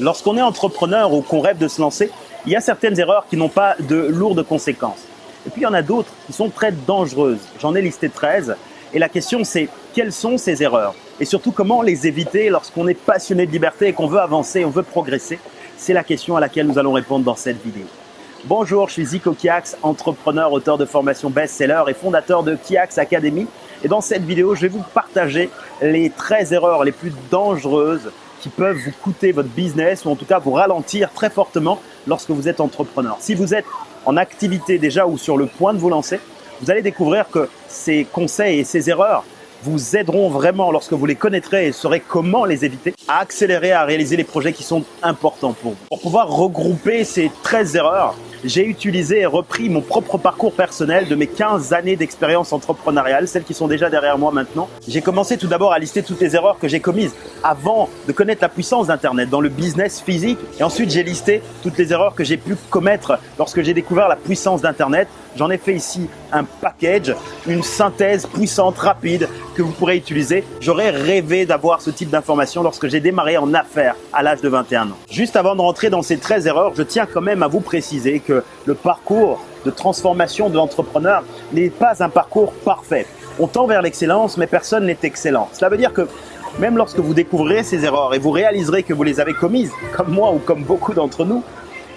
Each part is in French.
Lorsqu'on est entrepreneur ou qu'on rêve de se lancer, il y a certaines erreurs qui n'ont pas de lourdes conséquences. Et puis il y en a d'autres qui sont très dangereuses. J'en ai listé 13. Et la question c'est quelles sont ces erreurs? Et surtout comment les éviter lorsqu'on est passionné de liberté et qu'on veut avancer, on veut progresser? C'est la question à laquelle nous allons répondre dans cette vidéo. Bonjour, je suis Zico Kiax, entrepreneur, auteur de formation best-seller et fondateur de Kiax Academy. Et dans cette vidéo, je vais vous partager les 13 erreurs les plus dangereuses qui peuvent vous coûter votre business ou en tout cas vous ralentir très fortement lorsque vous êtes entrepreneur. Si vous êtes en activité déjà ou sur le point de vous lancer, vous allez découvrir que ces conseils et ces erreurs vous aideront vraiment lorsque vous les connaîtrez et saurez comment les éviter à accélérer, à réaliser les projets qui sont importants pour vous. Pour pouvoir regrouper ces 13 erreurs, j'ai utilisé et repris mon propre parcours personnel de mes 15 années d'expérience entrepreneuriale, celles qui sont déjà derrière moi maintenant. J'ai commencé tout d'abord à lister toutes les erreurs que j'ai commises avant de connaître la puissance d'Internet dans le business physique. Et ensuite, j'ai listé toutes les erreurs que j'ai pu commettre lorsque j'ai découvert la puissance d'Internet. J'en ai fait ici un package, une synthèse puissante, rapide, que vous pourrez utiliser. J'aurais rêvé d'avoir ce type d'informations lorsque j'ai démarré en affaires à l'âge de 21 ans. Juste avant de rentrer dans ces 13 erreurs, je tiens quand même à vous préciser que le parcours de transformation de l'entrepreneur n'est pas un parcours parfait. On tend vers l'excellence, mais personne n'est excellent. Cela veut dire que même lorsque vous découvrirez ces erreurs et vous réaliserez que vous les avez commises, comme moi ou comme beaucoup d'entre nous,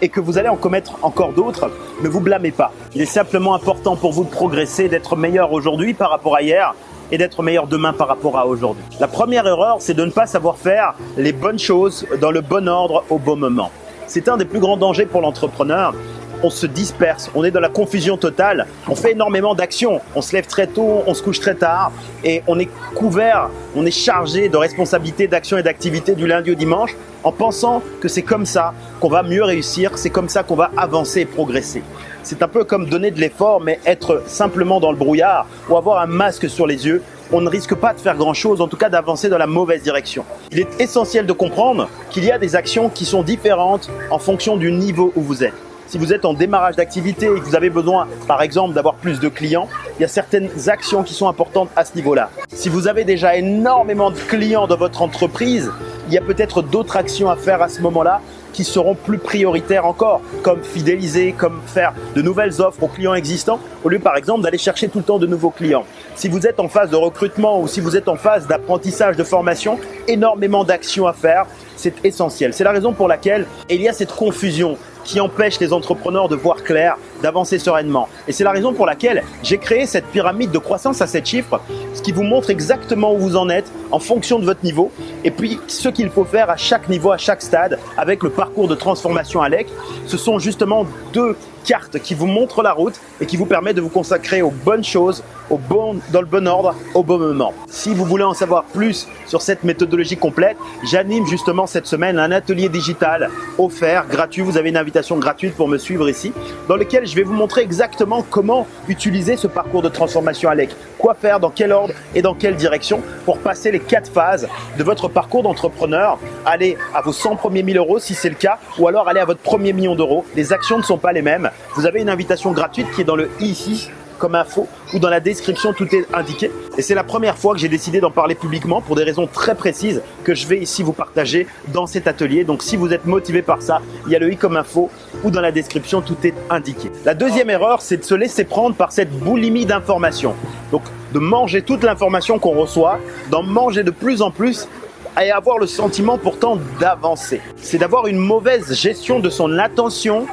et que vous allez en commettre encore d'autres, ne vous blâmez pas. Il est simplement important pour vous de progresser, d'être meilleur aujourd'hui par rapport à hier et d'être meilleur demain par rapport à aujourd'hui. La première erreur, c'est de ne pas savoir faire les bonnes choses dans le bon ordre au bon moment. C'est un des plus grands dangers pour l'entrepreneur on se disperse, on est dans la confusion totale, on fait énormément d'actions, on se lève très tôt, on se couche très tard et on est couvert, on est chargé de responsabilités, d'actions et d'activités du lundi au dimanche en pensant que c'est comme ça qu'on va mieux réussir, c'est comme ça qu'on va avancer et progresser. C'est un peu comme donner de l'effort mais être simplement dans le brouillard ou avoir un masque sur les yeux on ne risque pas de faire grand chose, en tout cas d'avancer dans la mauvaise direction. Il est essentiel de comprendre qu'il y a des actions qui sont différentes en fonction du niveau où vous êtes. Si vous êtes en démarrage d'activité et que vous avez besoin, par exemple, d'avoir plus de clients, il y a certaines actions qui sont importantes à ce niveau-là. Si vous avez déjà énormément de clients dans votre entreprise, il y a peut-être d'autres actions à faire à ce moment-là qui seront plus prioritaires encore, comme fidéliser, comme faire de nouvelles offres aux clients existants, au lieu par exemple d'aller chercher tout le temps de nouveaux clients. Si vous êtes en phase de recrutement ou si vous êtes en phase d'apprentissage, de formation, énormément d'actions à faire, c'est essentiel. C'est la raison pour laquelle il y a cette confusion qui empêche les entrepreneurs de voir clair, d'avancer sereinement. Et c'est la raison pour laquelle j'ai créé cette pyramide de croissance à 7 chiffres, ce qui vous montre exactement où vous en êtes en fonction de votre niveau et puis ce qu'il faut faire à chaque niveau, à chaque stade avec le parcours de transformation ALEC. Ce sont justement deux carte qui vous montre la route et qui vous permet de vous consacrer aux bonnes choses, au bon, dans le bon ordre, au bon moment. Si vous voulez en savoir plus sur cette méthodologie complète, j'anime justement cette semaine un atelier digital offert, gratuit. Vous avez une invitation gratuite pour me suivre ici, dans lequel je vais vous montrer exactement comment utiliser ce parcours de transformation ALEC. Quoi faire, dans quel ordre et dans quelle direction pour passer les quatre phases de votre parcours d'entrepreneur? Aller à vos 100 premiers 1000 euros si c'est le cas, ou alors aller à votre premier million d'euros. Les actions ne sont pas les mêmes. Vous avez une invitation gratuite qui est dans le i ici comme info ou dans la description tout est indiqué. Et c'est la première fois que j'ai décidé d'en parler publiquement pour des raisons très précises que je vais ici vous partager dans cet atelier. Donc si vous êtes motivé par ça, il y a le i comme info ou dans la description tout est indiqué. La deuxième erreur, c'est de se laisser prendre par cette boulimie d'informations. Donc de manger toute l'information qu'on reçoit, d'en manger de plus en plus et avoir le sentiment pourtant d'avancer. C'est d'avoir une mauvaise gestion de son attention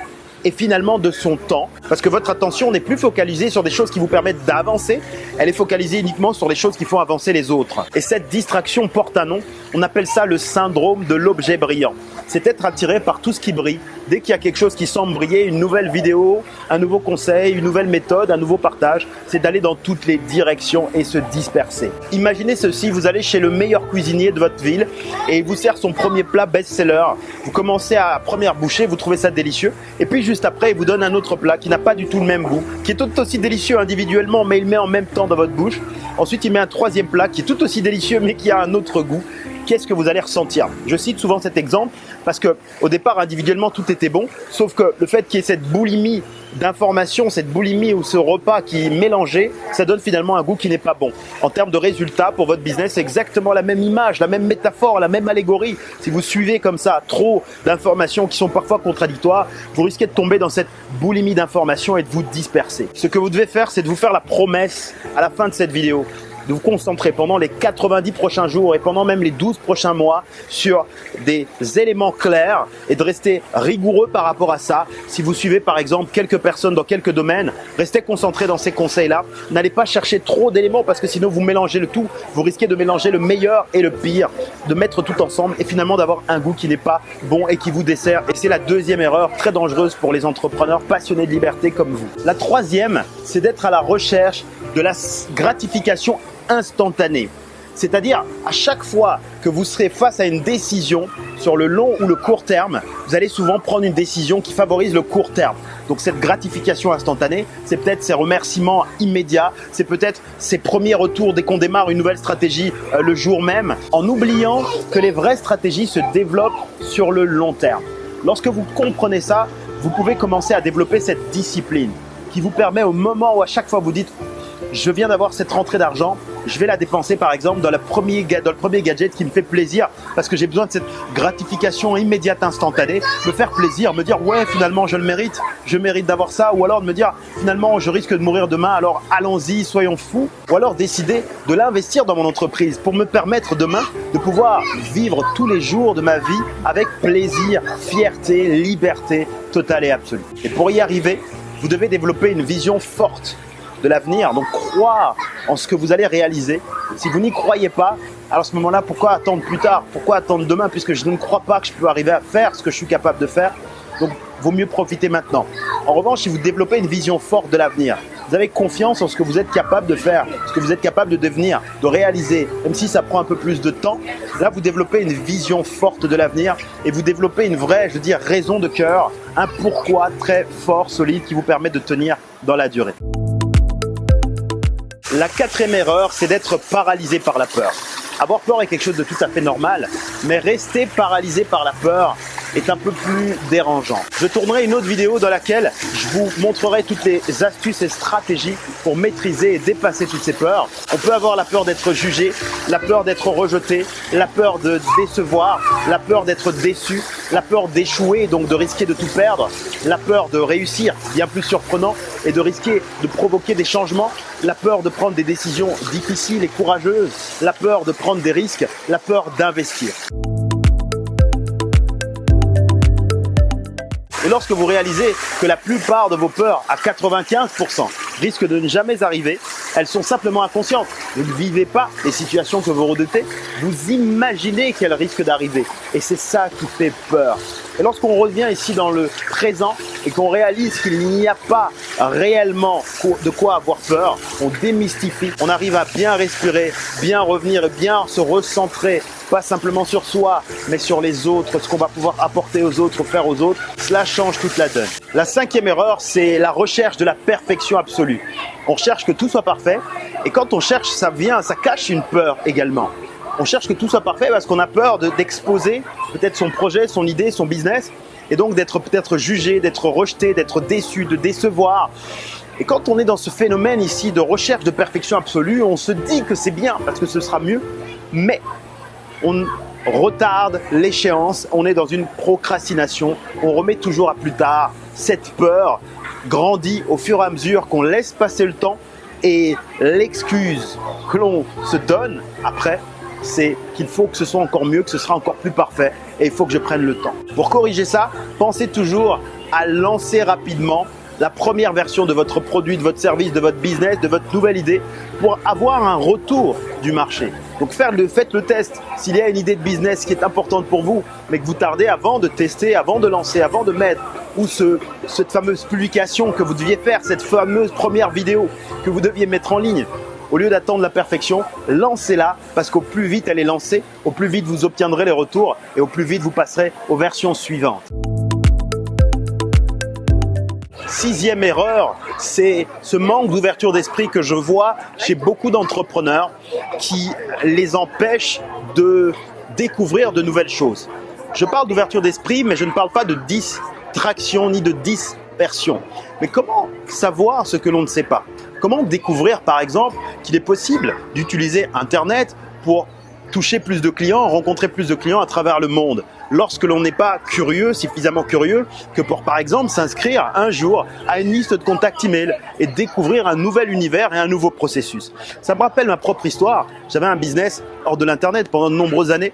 et finalement de son temps. Parce que votre attention n'est plus focalisée sur des choses qui vous permettent d'avancer, elle est focalisée uniquement sur les choses qui font avancer les autres. Et cette distraction porte un nom, on appelle ça le syndrome de l'objet brillant. C'est être attiré par tout ce qui brille. Dès qu'il y a quelque chose qui semble briller, une nouvelle vidéo, un nouveau conseil, une nouvelle méthode, un nouveau partage, c'est d'aller dans toutes les directions et se disperser. Imaginez ceci, vous allez chez le meilleur cuisinier de votre ville et il vous sert son premier plat best-seller. Vous commencez à première bouchée, vous trouvez ça délicieux et puis juste après, il vous donne un autre plat qui n'a pas du tout le même goût, qui est tout aussi délicieux individuellement, mais il met en même temps dans votre bouche. Ensuite, il met un troisième plat qui est tout aussi délicieux, mais qui a un autre goût. Qu'est-ce que vous allez ressentir Je cite souvent cet exemple parce que au départ, individuellement, tout était bon, sauf que le fait qu'il y ait cette boulimie d'informations, cette boulimie ou ce repas qui est mélangé, ça donne finalement un goût qui n'est pas bon. En termes de résultats pour votre business, c'est exactement la même image, la même métaphore, la même allégorie. Si vous suivez comme ça trop d'informations qui sont parfois contradictoires, vous risquez de tomber dans cette boulimie d'informations et de vous disperser. Ce que vous devez faire, c'est de vous faire la promesse à la fin de cette vidéo de vous concentrer pendant les 90 prochains jours et pendant même les 12 prochains mois sur des éléments clairs et de rester rigoureux par rapport à ça. Si vous suivez par exemple quelques personnes dans quelques domaines, restez concentré dans ces conseils-là. N'allez pas chercher trop d'éléments parce que sinon vous mélangez le tout. Vous risquez de mélanger le meilleur et le pire, de mettre tout ensemble et finalement d'avoir un goût qui n'est pas bon et qui vous dessert. Et c'est la deuxième erreur très dangereuse pour les entrepreneurs passionnés de liberté comme vous. La troisième, c'est d'être à la recherche de la gratification instantané. C'est-à-dire, à chaque fois que vous serez face à une décision sur le long ou le court terme, vous allez souvent prendre une décision qui favorise le court terme. Donc cette gratification instantanée, c'est peut-être ces remerciements immédiats, c'est peut-être ces premiers retours dès qu'on démarre une nouvelle stratégie euh, le jour même, en oubliant que les vraies stratégies se développent sur le long terme. Lorsque vous comprenez ça, vous pouvez commencer à développer cette discipline qui vous permet au moment où à chaque fois vous dites je viens d'avoir cette rentrée d'argent, je vais la dépenser par exemple dans, le premier gadget qui me fait plaisir parce que j'ai besoin de cette gratification immédiate instantanée, me faire plaisir, me dire ouais finalement je le mérite, je mérite d'avoir ça. Ou alors de me dire finalement je risque de mourir demain. Alors allons-y, soyons fous. Ou alors décider de l'investir dans mon entreprise pour me permettre demain de pouvoir vivre tous les jours de ma vie avec plaisir, fierté, liberté totale et absolue. Et pour y arriver, vous devez développer une vision forte de l'avenir. Donc croire en ce que vous allez réaliser. Si vous n'y croyez pas, alors à ce moment-là, pourquoi attendre plus tard? Pourquoi attendre demain? Puisque je ne crois pas que je peux arriver à faire ce que je suis capable de faire Donc vaut mieux profiter maintenant. En revanche, si vous développez une vision forte de l'avenir, vous avez confiance en ce que vous êtes capable de faire, ce que vous êtes capable de devenir, de réaliser, même si ça prend un peu plus de temps. Là, vous développez une vision forte de l'avenir et vous développez une vraie, je veux dire, raison de cœur, un pourquoi très fort, solide qui vous permet de tenir dans la durée. La quatrième erreur, c'est d'être paralysé par la peur. Avoir peur est quelque chose de tout à fait normal, mais rester paralysé par la peur est un peu plus dérangeant. Je tournerai une autre vidéo dans laquelle je vous montrerai toutes les astuces et stratégies pour maîtriser et dépasser toutes ces peurs. On peut avoir la peur d'être jugé, la peur d'être rejeté, la peur de décevoir, la peur d'être déçu, la peur d'échouer, donc de risquer de tout perdre, la peur de réussir, bien plus surprenant, et de risquer de provoquer des changements, la peur de prendre des décisions difficiles et courageuses, la peur de prendre des risques, la peur d'investir. Et lorsque vous réalisez que la plupart de vos peurs, à 95%, risquent de ne jamais arriver, elles sont simplement inconscientes. Vous ne vivez pas les situations que vous redoutez, vous imaginez qu'elles risquent d'arriver. Et c'est ça qui fait peur. Et lorsqu'on revient ici dans le présent et qu'on réalise qu'il n'y a pas réellement de quoi avoir peur, on démystifie, on arrive à bien respirer, bien revenir bien se recentrer pas simplement sur soi, mais sur les autres, ce qu'on va pouvoir apporter aux autres, faire aux autres, cela change toute la donne. La cinquième erreur, c'est la recherche de la perfection absolue. On cherche que tout soit parfait, et quand on cherche, ça vient, ça cache une peur également. On cherche que tout soit parfait parce qu'on a peur d'exposer peut-être son projet, son idée, son business, et donc d'être peut-être jugé, d'être rejeté, d'être déçu, de décevoir. Et quand on est dans ce phénomène ici de recherche de perfection absolue, on se dit que c'est bien parce que ce sera mieux, mais on retarde l'échéance, on est dans une procrastination, on remet toujours à plus tard. Cette peur grandit au fur et à mesure qu'on laisse passer le temps et l'excuse que l'on se donne après, c'est qu'il faut que ce soit encore mieux, que ce sera encore plus parfait et il faut que je prenne le temps. Pour corriger ça, pensez toujours à lancer rapidement la première version de votre produit, de votre service, de votre business, de votre nouvelle idée pour avoir un retour du marché. Donc faites le test. S'il y a une idée de business qui est importante pour vous, mais que vous tardez avant de tester, avant de lancer, avant de mettre, ou ce, cette fameuse publication que vous deviez faire, cette fameuse première vidéo que vous deviez mettre en ligne, au lieu d'attendre la perfection, lancez-la parce qu'au plus vite elle est lancée, au plus vite vous obtiendrez les retours et au plus vite vous passerez aux versions suivantes. Sixième erreur, c'est ce manque d'ouverture d'esprit que je vois chez beaucoup d'entrepreneurs qui les empêche de découvrir de nouvelles choses. Je parle d'ouverture d'esprit, mais je ne parle pas de distraction ni de dispersion. Mais comment savoir ce que l'on ne sait pas? Comment découvrir, par exemple, qu'il est possible d'utiliser Internet pour toucher plus de clients, rencontrer plus de clients à travers le monde lorsque l'on n'est pas curieux, suffisamment curieux, que pour par exemple s'inscrire un jour à une liste de contacts email et découvrir un nouvel univers et un nouveau processus. Ça me rappelle ma propre histoire. J'avais un business hors de l'internet pendant de nombreuses années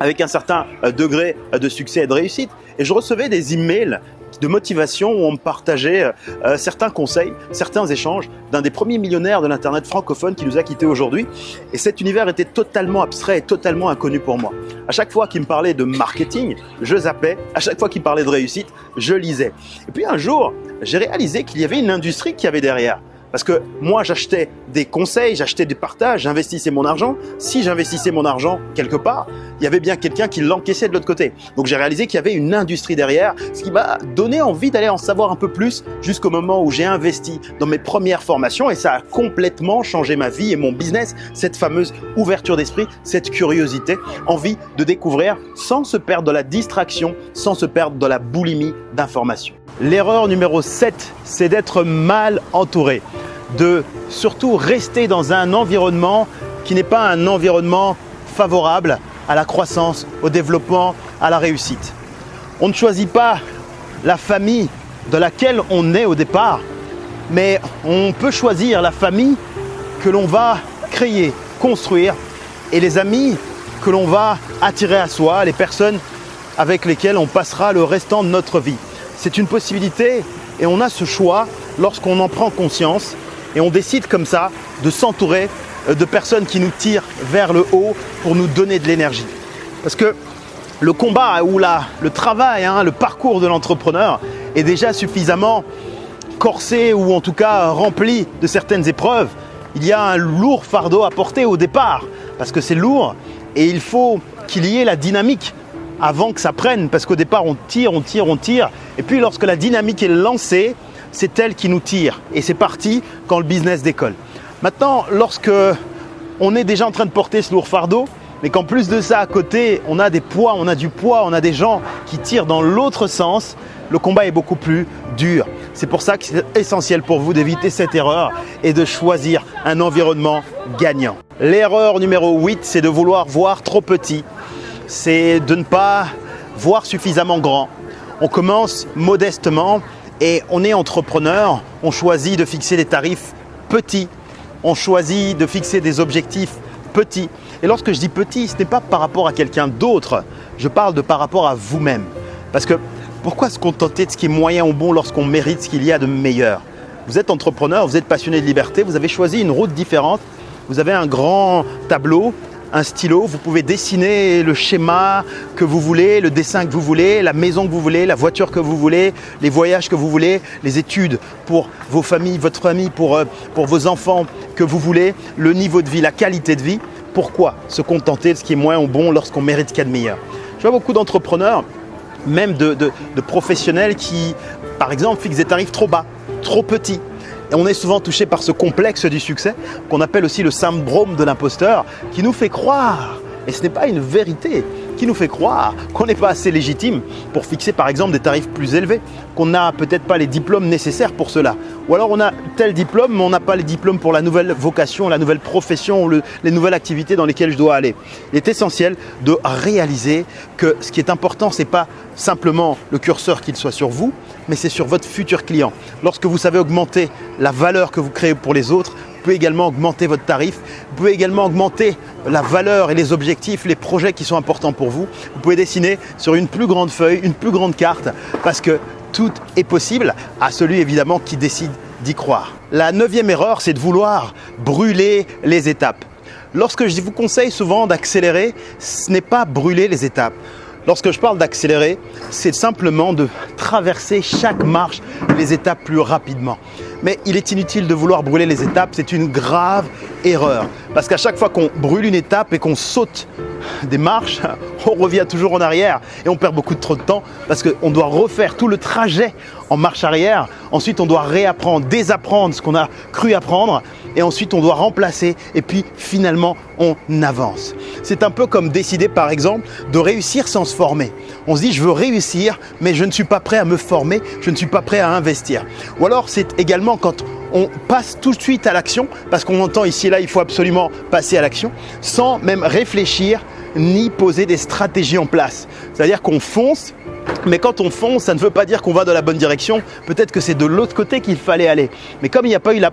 avec un certain euh, degré de succès et de réussite. Et je recevais des emails de motivation où on partageait euh, euh, certains conseils, certains échanges d'un des premiers millionnaires de l'Internet francophone qui nous a quittés aujourd'hui. Et cet univers était totalement abstrait et totalement inconnu pour moi. À chaque fois qu'il me parlait de marketing, je zappais. À chaque fois qu'il parlait de réussite, je lisais. Et puis un jour, j'ai réalisé qu'il y avait une industrie qui avait derrière. Parce que moi, j'achetais des conseils, j'achetais des partages, j'investissais mon argent. Si j'investissais mon argent quelque part, il y avait bien quelqu'un qui l'encaissait de l'autre côté. Donc j'ai réalisé qu'il y avait une industrie derrière, ce qui m'a donné envie d'aller en savoir un peu plus jusqu'au moment où j'ai investi dans mes premières formations et ça a complètement changé ma vie et mon business, cette fameuse ouverture d'esprit, cette curiosité, envie de découvrir sans se perdre de la distraction, sans se perdre de la boulimie d'informations. L'erreur numéro 7, c'est d'être mal entouré de surtout rester dans un environnement qui n'est pas un environnement favorable à la croissance, au développement, à la réussite. On ne choisit pas la famille de laquelle on est au départ, mais on peut choisir la famille que l'on va créer, construire et les amis que l'on va attirer à soi, les personnes avec lesquelles on passera le restant de notre vie. C'est une possibilité et on a ce choix lorsqu'on en prend conscience et on décide comme ça de s'entourer de personnes qui nous tirent vers le haut pour nous donner de l'énergie. Parce que le combat ou la, le travail, hein, le parcours de l'entrepreneur est déjà suffisamment corsé ou en tout cas rempli de certaines épreuves. Il y a un lourd fardeau à porter au départ parce que c'est lourd et il faut qu'il y ait la dynamique avant que ça prenne parce qu'au départ on tire, on tire, on tire et puis lorsque la dynamique est lancée, c'est elle qui nous tire. Et c'est parti quand le business décolle. Maintenant, lorsque on est déjà en train de porter ce lourd fardeau, mais qu'en plus de ça, à côté, on a des poids, on a du poids, on a des gens qui tirent dans l'autre sens, le combat est beaucoup plus dur. C'est pour ça que c'est essentiel pour vous d'éviter cette erreur et de choisir un environnement gagnant. L'erreur numéro 8, c'est de vouloir voir trop petit. C'est de ne pas voir suffisamment grand. On commence modestement et on est entrepreneur, on choisit de fixer des tarifs petits, on choisit de fixer des objectifs petits. Et lorsque je dis petit, ce n'est pas par rapport à quelqu'un d'autre, je parle de par rapport à vous-même. Parce que pourquoi se contenter de ce qui est moyen ou bon lorsqu'on mérite ce qu'il y a de meilleur? Vous êtes entrepreneur, vous êtes passionné de liberté, vous avez choisi une route différente, vous avez un grand tableau, un stylo, vous pouvez dessiner le schéma que vous voulez, le dessin que vous voulez, la maison que vous voulez, la voiture que vous voulez, les voyages que vous voulez, les études pour vos familles, votre famille, pour, euh, vos enfants que vous voulez, le niveau de vie, la qualité de vie. Pourquoi se contenter de ce qui est moins bon lorsqu'on mérite qu'il y a de meilleur? Je vois beaucoup d'entrepreneurs, même de professionnels qui, par exemple, fixent des tarifs trop bas, trop petits, et on est souvent touché par ce complexe du succès qu'on appelle aussi le syndrome de l'imposteur qui nous fait croire, et ce n'est pas une vérité, qui nous fait croire qu'on n'est pas assez légitime pour fixer par exemple des tarifs plus élevés, qu'on n'a peut-être pas les diplômes nécessaires pour cela. Ou alors on a tel diplôme, mais on n'a pas les diplômes pour la nouvelle vocation, la nouvelle profession, les nouvelles activités dans lesquelles je dois aller. Il est essentiel de réaliser que ce qui est important, ce n'est pas simplement le curseur qu'il soit sur vous, mais c'est sur votre futur client. Lorsque vous savez augmenter la valeur que vous créez pour les autres, vous pouvez également augmenter votre tarif, vous pouvez également augmenter la valeur et les objectifs, les projets qui sont importants pour vous. Vous pouvez dessiner sur une plus grande feuille, une plus grande carte, parce que tout est possible à celui évidemment qui décide d'y croire. La neuvième erreur, c'est de vouloir brûler les étapes. Lorsque je vous conseille souvent d'accélérer, ce n'est pas brûler les étapes. Lorsque je parle d'accélérer, c'est simplement de traverser chaque marche, les étapes plus rapidement. Mais il est inutile de vouloir brûler les étapes, c'est une grave erreur. Parce qu'à chaque fois qu'on brûle une étape et qu'on saute des marches, on revient toujours en arrière et on perd beaucoup trop de temps parce qu'on doit refaire tout le trajet en marche arrière. Ensuite, on doit réapprendre, désapprendre ce qu'on a cru apprendre et ensuite on doit remplacer et puis finalement on avance. C'est un peu comme décider par exemple de réussir sans se former. On se dit je veux réussir mais je ne suis pas prêt à me former, je ne suis pas prêt à investir. Ou alors c'est également quand on passe tout de suite à l'action parce qu'on entend ici et là il faut absolument passer à l'action sans même réfléchir ni poser des stratégies en place. C'est-à-dire qu'on fonce, mais quand on fonce, ça ne veut pas dire qu'on va dans la bonne direction. Peut-être que c'est de l'autre côté qu'il fallait aller. Mais comme il n'y a pas eu la,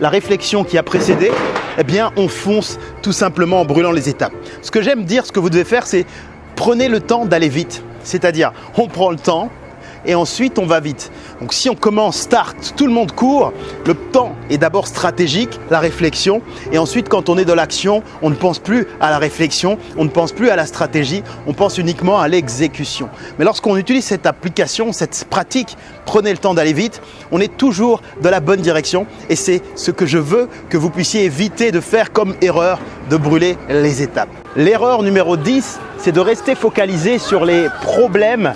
la, réflexion qui a précédé, eh bien on fonce tout simplement en brûlant les étapes. Ce que j'aime dire, ce que vous devez faire, c'est prenez le temps d'aller vite. C'est-à-dire, on prend le temps, et ensuite on va vite. Donc si on commence, start, tout le monde court, le temps est d'abord stratégique, la réflexion, et ensuite quand on est dans l'action, on ne pense plus à la réflexion, on ne pense plus à la stratégie, on pense uniquement à l'exécution. Mais lorsqu'on utilise cette application, cette pratique, prenez le temps d'aller vite, on est toujours dans la bonne direction et c'est ce que je veux que vous puissiez éviter de faire comme erreur, de brûler les étapes. L'erreur numéro 10, c'est de rester focalisé sur les problèmes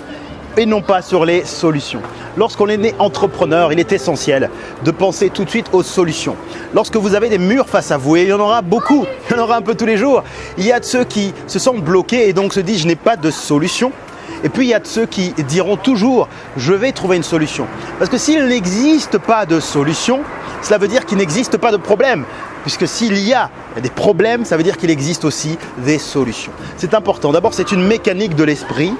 et non pas sur les solutions. Lorsqu'on est né entrepreneur, il est essentiel de penser tout de suite aux solutions. Lorsque vous avez des murs face à vous, et il y en aura beaucoup, il y en aura un peu tous les jours, il y a de ceux qui se sentent bloqués et donc se disent je n'ai pas de solution. Et puis il y a de ceux qui diront toujours je vais trouver une solution. Parce que s'il n'existe pas de solution, cela veut dire qu'il n'existe pas de problème. Puisque s'il y a des problèmes, ça veut dire qu'il existe aussi des solutions. C'est important. D'abord, c'est une mécanique de l'esprit.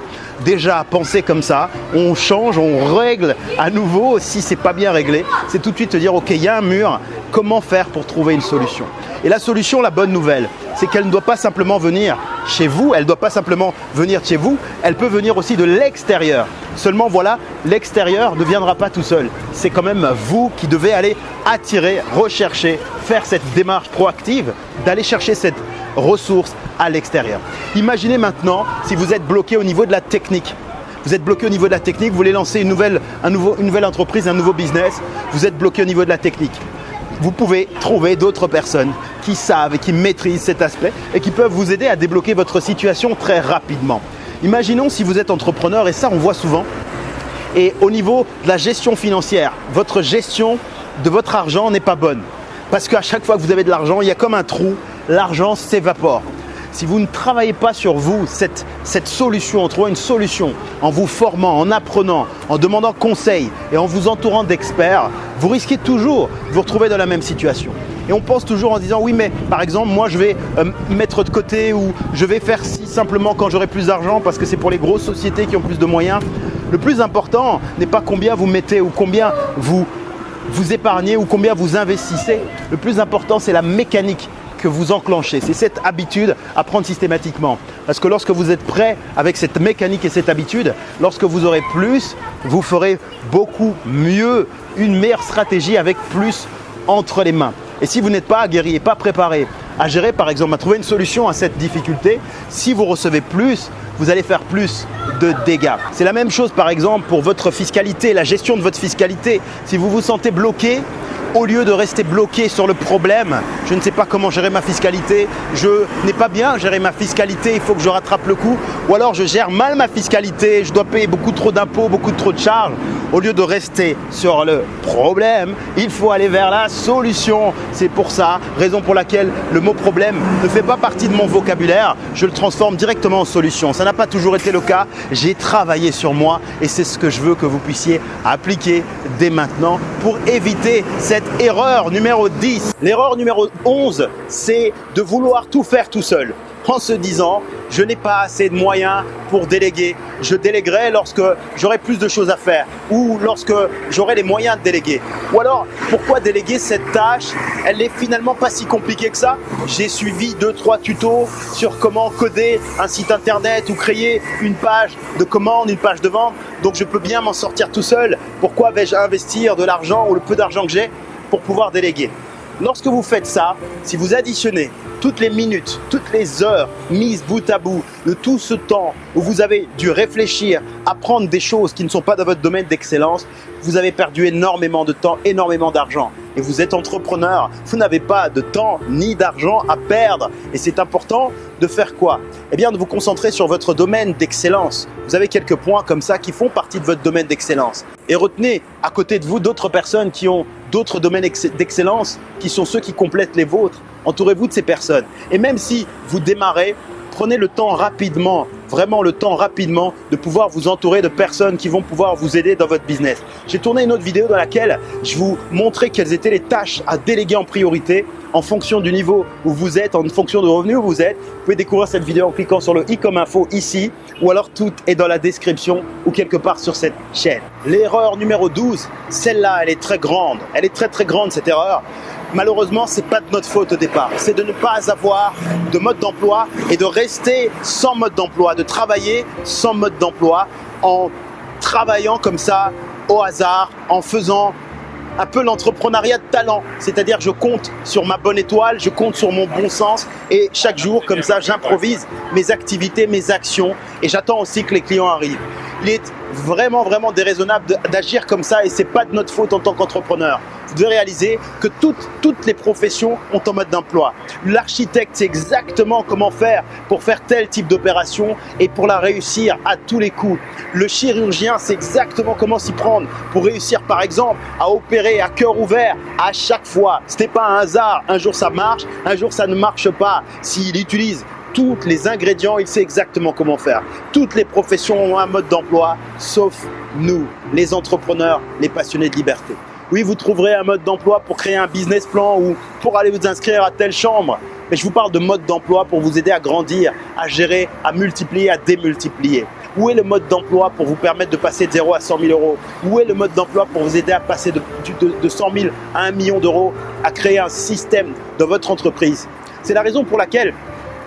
Déjà, penser comme ça, on change, on règle à nouveau. Si c'est pas bien réglé, c'est tout de suite te dire, OK, il y a un mur, comment faire pour trouver une solution? Et la solution, la bonne nouvelle, c'est qu'elle ne doit pas simplement venir chez vous, elle ne doit pas simplement venir chez vous, elle peut venir aussi de l'extérieur. Seulement voilà, l'extérieur ne viendra pas tout seul. C'est quand même vous qui devez aller attirer, rechercher, faire cette démarche proactive d'aller chercher cette ressource à l'extérieur. Imaginez maintenant si vous êtes bloqué au niveau de la technique. Vous êtes bloqué au niveau de la technique, vous voulez lancer une nouvelle, une nouvelle entreprise, un nouveau business, vous êtes bloqué au niveau de la technique. Vous pouvez trouver d'autres personnes qui savent et qui maîtrisent cet aspect et qui peuvent vous aider à débloquer votre situation très rapidement. Imaginons si vous êtes entrepreneur, et ça on voit souvent, et au niveau de la gestion financière, votre gestion de votre argent n'est pas bonne. Parce qu'à chaque fois que vous avez de l'argent, il y a comme un trou, l'argent s'évapore. Si vous ne travaillez pas sur vous, cette, solution, en trouvant une solution, en vous formant, en apprenant, en demandant conseil et en vous entourant d'experts, vous risquez toujours de vous retrouver dans la même situation. Et on pense toujours en disant oui mais par exemple moi je vais euh, mettre de côté ou je vais faire si simplement quand j'aurai plus d'argent parce que c'est pour les grosses sociétés qui ont plus de moyens. Le plus important n'est pas combien vous mettez ou combien vous vous épargnez ou combien vous investissez. Le plus important, c'est la mécanique que vous enclenchez. C'est cette habitude à prendre systématiquement. Parce que lorsque vous êtes prêt avec cette mécanique et cette habitude, lorsque vous aurez plus, vous ferez beaucoup mieux, une meilleure stratégie avec plus entre les mains. Et si vous n'êtes pas aguerri et pas préparé à gérer, par exemple, à trouver une solution à cette difficulté, si vous recevez plus, vous allez faire plus de dégâts. C'est la même chose par exemple pour votre fiscalité, la gestion de votre fiscalité. Si vous vous sentez bloqué, au lieu de rester bloqué sur le problème, je ne sais pas comment gérer ma fiscalité, je n'ai pas bien géré ma fiscalité, il faut que je rattrape le coup, ou alors je gère mal ma fiscalité, je dois payer beaucoup trop d'impôts, beaucoup trop de charges. Au lieu de rester sur le problème, il faut aller vers la solution. C'est pour ça, raison pour laquelle le mot problème ne fait pas partie de mon vocabulaire, je le transforme directement en solution. Ça n'a pas toujours été le cas, j'ai travaillé sur moi et c'est ce que je veux que vous puissiez appliquer dès maintenant pour éviter cette erreur numéro 10. L'erreur numéro 11, c'est de vouloir tout faire tout seul en se disant je n'ai pas assez de moyens pour déléguer. Je déléguerai lorsque j'aurai plus de choses à faire ou lorsque j'aurai les moyens de déléguer. Ou alors, pourquoi déléguer cette tâche? Elle n'est finalement pas si compliquée que ça. J'ai suivi deux, trois tutos sur comment coder un site internet ou créer une page de commande, une page de vente. Donc je peux bien m'en sortir tout seul. Pourquoi vais-je investir de l'argent ou le peu d'argent que j'ai pour pouvoir déléguer? Lorsque vous faites ça, si vous additionnez toutes les minutes, toutes les heures mises bout à bout, de tout ce temps où vous avez dû réfléchir, apprendre des choses qui ne sont pas dans votre domaine d'excellence, vous avez perdu énormément de temps, énormément d'argent. Et vous êtes entrepreneur, vous n'avez pas de temps ni d'argent à perdre. Et c'est important de faire quoi? Eh bien de vous concentrer sur votre domaine d'excellence. Vous avez quelques points comme ça qui font partie de votre domaine d'excellence. Et retenez à côté de vous d'autres personnes qui ont d'autres domaines d'excellence, qui sont ceux qui complètent les vôtres. Entourez-vous de ces personnes. Et même si vous démarrez, prenez le temps rapidement, vraiment le temps rapidement de pouvoir vous entourer de personnes qui vont pouvoir vous aider dans votre business. J'ai tourné une autre vidéo dans laquelle je vous montrais quelles étaient les tâches à déléguer en priorité en fonction du niveau où vous êtes, en fonction du revenu où vous êtes. Vous pouvez découvrir cette vidéo en cliquant sur le i comme info ici ou alors tout est dans la description ou quelque part sur cette chaîne. L'erreur numéro 12, celle-là, elle est très grande. Elle est très très grande cette erreur malheureusement, c'est pas de notre faute au départ. C'est de ne pas avoir de mode d'emploi et de rester sans mode d'emploi, de travailler sans mode d'emploi en travaillant comme ça au hasard, en faisant un peu l'entrepreneuriat de talent. C'est-à-dire je compte sur ma bonne étoile, je compte sur mon bon sens et chaque jour, comme ça, j'improvise mes activités, mes actions et j'attends aussi que les clients arrivent. Vraiment, vraiment déraisonnable d'agir comme ça et c'est pas de notre faute en tant qu'entrepreneur de réaliser que toutes, toutes les professions ont un mode d'emploi. L'architecte sait exactement comment faire pour faire tel type d'opération et pour la réussir à tous les coups. Le chirurgien sait exactement comment s'y prendre pour réussir par exemple à opérer à cœur ouvert à chaque fois. Ce n'est pas un hasard, un jour ça marche, un jour ça ne marche pas. S'il utilise tous les ingrédients, il sait exactement comment faire. Toutes les professions ont un mode d'emploi, sauf nous, les entrepreneurs, les passionnés de liberté. Oui, vous trouverez un mode d'emploi pour créer un business plan ou pour aller vous inscrire à telle chambre. Mais je vous parle de mode d'emploi pour vous aider à grandir, à gérer, à multiplier, à démultiplier. Où est le mode d'emploi pour vous permettre de passer de 0 à 100 000 euros? Où est le mode d'emploi pour vous aider à passer de, de 100 000 à 1 million d'euros, à créer un système dans votre entreprise? C'est la raison pour laquelle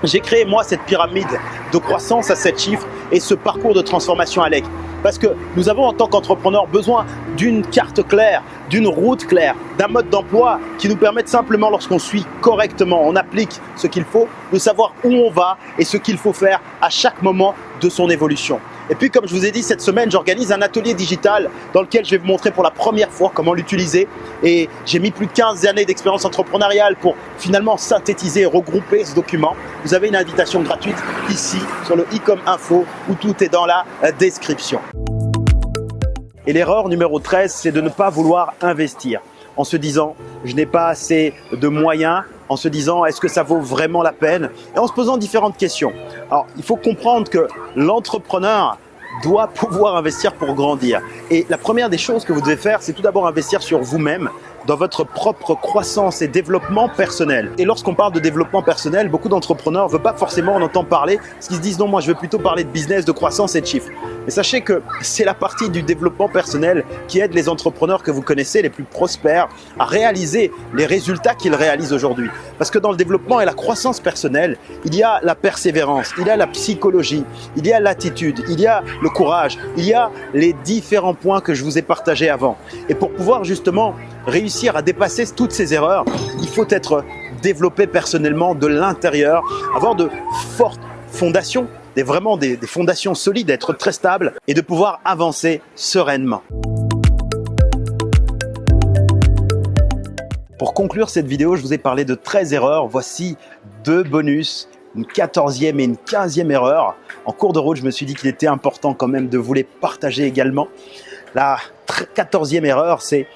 j'ai créé moi cette pyramide de croissance à 7 chiffres et ce parcours de transformation à l'EC. Parce que nous avons en tant qu'entrepreneurs besoin d'une carte claire, d'une route claire, d'un mode d'emploi qui nous permette simplement lorsqu'on suit correctement, on applique ce qu'il faut, de savoir où on va et ce qu'il faut faire à chaque moment de son évolution. Et puis, comme je vous ai dit, cette semaine, j'organise un atelier digital dans lequel je vais vous montrer pour la première fois comment l'utiliser. Et j'ai mis plus de 15 années d'expérience entrepreneuriale pour finalement synthétiser et regrouper ce document. Vous avez une invitation gratuite ici sur le i comme info où tout est dans la description. Et l'erreur numéro 13, c'est de ne pas vouloir investir en se disant je n'ai pas assez de moyens, en se disant est-ce que ça vaut vraiment la peine? Et en se posant différentes questions. Alors il faut comprendre que l'entrepreneur doit pouvoir investir pour grandir. Et la première des choses que vous devez faire, c'est tout d'abord investir sur vous-même, dans votre propre croissance et développement personnel. Et lorsqu'on parle de développement personnel, beaucoup d'entrepreneurs ne veulent pas forcément en entendre parler, parce qu'ils se disent non, moi je veux plutôt parler de business, de croissance et de chiffres. Mais sachez que c'est la partie du développement personnel qui aide les entrepreneurs que vous connaissez, les plus prospères, à réaliser les résultats qu'ils réalisent aujourd'hui. Parce que dans le développement et la croissance personnelle, il y a la persévérance, il y a la psychologie, il y a l'attitude, il y a le courage, il y a les différents points que je vous ai partagés avant. Et pour pouvoir justement réussir à dépasser toutes ces erreurs, il faut être développé personnellement de l'intérieur, avoir de fortes fondations, des, vraiment des, des fondations solides, être très stable et de pouvoir avancer sereinement. Pour conclure cette vidéo, je vous ai parlé de 13 erreurs. Voici deux bonus, une 14e et une 15e erreur. En cours de route, je me suis dit qu'il était important quand même de vous les partager également. La quatorzième erreur, c'est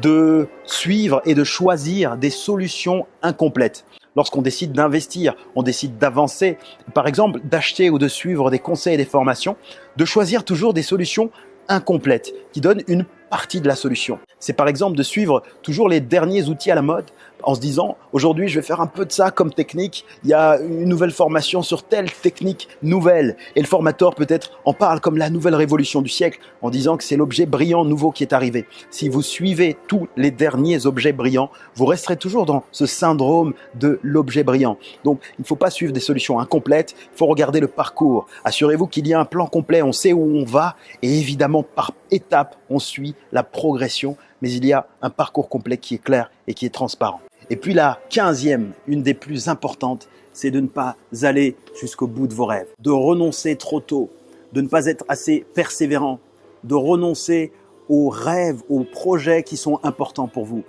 de suivre et de choisir des solutions incomplètes. Lorsqu'on décide d'investir, on décide d'avancer, par exemple d'acheter ou de suivre des conseils et des formations, de choisir toujours des solutions incomplètes qui donnent une partie de la solution. C'est par exemple de suivre toujours les derniers outils à la mode en se disant aujourd'hui je vais faire un peu de ça comme technique, il y a une nouvelle formation sur telle technique nouvelle et le formateur peut-être en parle comme la nouvelle révolution du siècle en disant que c'est l'objet brillant nouveau qui est arrivé. Si vous suivez tous les derniers objets brillants, vous resterez toujours dans ce syndrome de l'objet brillant. Donc il ne faut pas suivre des solutions incomplètes, il faut regarder le parcours. Assurez-vous qu'il y a un plan complet, on sait où on va et évidemment par étapes on suit la progression mais il y a un parcours complet qui est clair et qui est transparent. Et puis la quinzième, une des plus importantes, c'est de ne pas aller jusqu'au bout de vos rêves, de renoncer trop tôt, de ne pas être assez persévérant, de renoncer aux rêves, aux projets qui sont importants pour vous,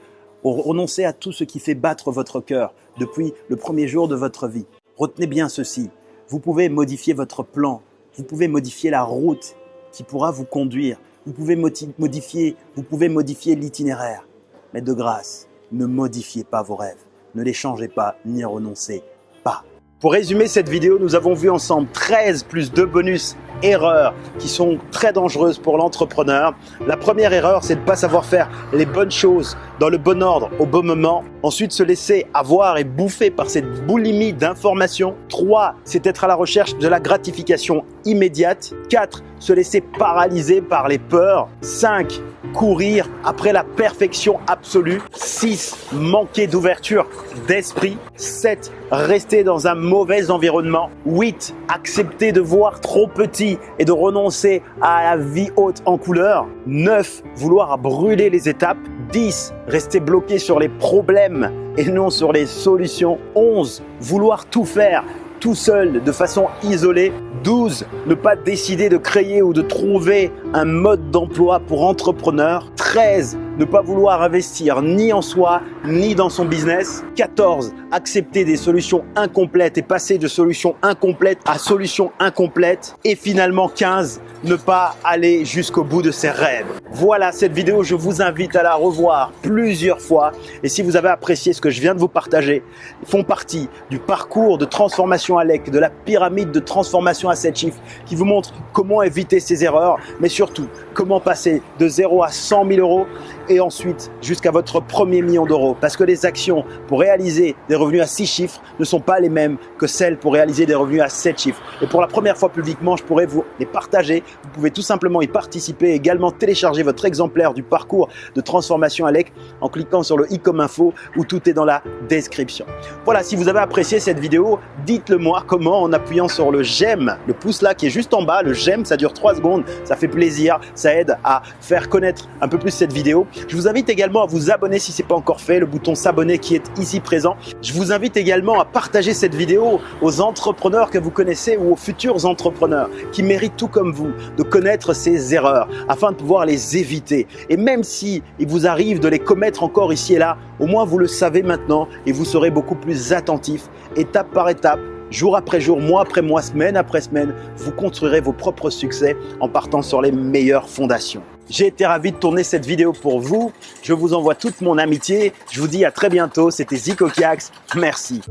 renoncer à tout ce qui fait battre votre cœur depuis le premier jour de votre vie. Retenez bien ceci, vous pouvez modifier votre plan, vous pouvez modifier la route qui pourra vous conduire, vous pouvez modifier, vous pouvez modifier l'itinéraire, mais de grâce, ne modifiez pas vos rêves, ne les changez pas ni renoncez. Pour résumer cette vidéo, nous avons vu ensemble 13 plus 2 bonus erreurs qui sont très dangereuses pour l'entrepreneur. La première erreur, c'est de ne pas savoir faire les bonnes choses dans le bon ordre au bon moment. Ensuite, se laisser avoir et bouffer par cette boulimie d'informations. 3. C'est être à la recherche de la gratification immédiate. 4. Se laisser paralyser par les peurs. 5 courir après la perfection absolue. 6. Manquer d'ouverture d'esprit. 7. Rester dans un mauvais environnement. 8. Accepter de voir trop petit et de renoncer à la vie haute en couleur. 9. Vouloir brûler les étapes. 10. Rester bloqué sur les problèmes et non sur les solutions. 11. Vouloir tout faire tout seul, de façon isolée. 12. Ne pas décider de créer ou de trouver un mode d'emploi pour entrepreneur. 13. Ne pas vouloir investir ni en soi, ni dans son business. 14. Accepter des solutions incomplètes et passer de solutions incomplètes à solutions incomplètes. Et finalement 15 ne pas aller jusqu'au bout de ses rêves. Voilà cette vidéo, je vous invite à la revoir plusieurs fois. Et si vous avez apprécié ce que je viens de vous partager, font partie du parcours de transformation ALEC, de la pyramide de transformation à 7 chiffres qui vous montre comment éviter ces erreurs, mais surtout comment passer de 0 à 100 000 euros et ensuite jusqu'à votre premier million d'euros. Parce que les actions pour réaliser des revenus à 6 chiffres ne sont pas les mêmes que celles pour réaliser des revenus à 7 chiffres. Et pour la première fois publiquement, je pourrais vous les partager. Vous pouvez tout simplement y participer, également télécharger votre exemplaire du parcours de transformation ALEC en cliquant sur le i comme info où tout est dans la description. Voilà, si vous avez apprécié cette vidéo, dites-le moi comment en appuyant sur le j'aime, le pouce là qui est juste en bas, le j'aime, ça dure 3 secondes, ça fait plaisir, ça aide à faire connaître un peu plus cette vidéo. Je vous invite également à vous abonner si ce n'est pas encore fait, le bouton s'abonner qui est ici présent. Je vous invite également à partager cette vidéo aux entrepreneurs que vous connaissez ou aux futurs entrepreneurs qui méritent tout comme vous de connaître ces erreurs afin de pouvoir les éviter. Et même si il vous arrive de les commettre encore ici et là, au moins vous le savez maintenant et vous serez beaucoup plus attentif étape par étape jour après jour, mois après mois, semaine après semaine, vous construirez vos propres succès en partant sur les meilleures fondations. J'ai été ravi de tourner cette vidéo pour vous. Je vous envoie toute mon amitié. Je vous dis à très bientôt. C'était Zico Kiax. Merci.